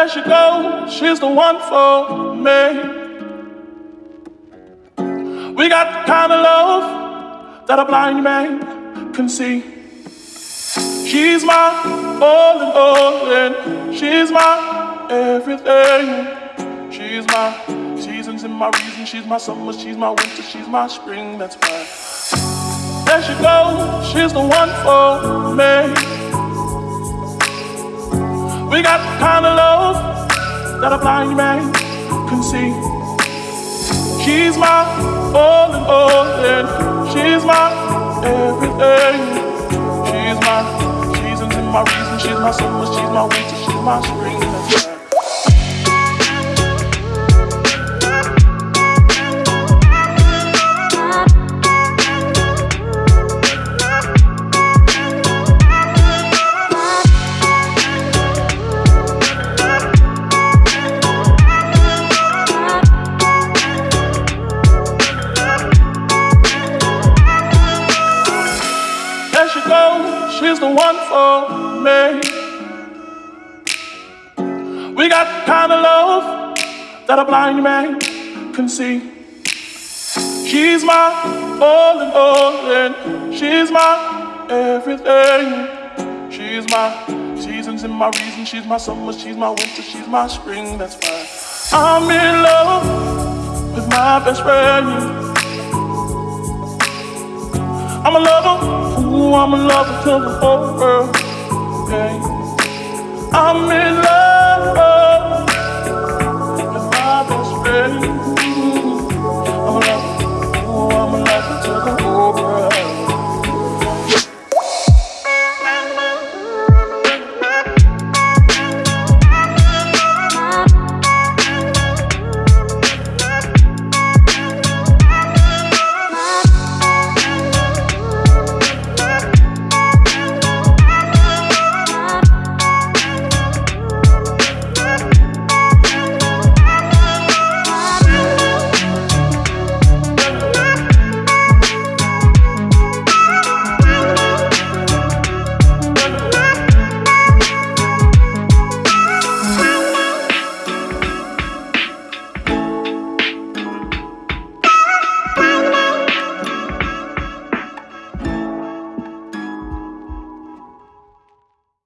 There she goes, she's the one for me. We got the kind of love that a blind man can see. She's my all in all, and she's my everything. She's my seasons and my reasons. She's my summer, she's my winter, she's my spring. That's why. There she goes, she's the one for me. We got kind of love that a blind man can see. She's my all in all, and she's my everything. She's my seasons my reasons. She's my summer, she's my winter, she's my spring. She's the one for me. We got kind of love that a blind man can see. She's my all in all, and she's my everything. She's my seasons and my reasons. She's my summer, she's my winter, she's my spring. That's why I'm in love with my best friend. I'm a lover to the whole world. Yeah. I'm in love.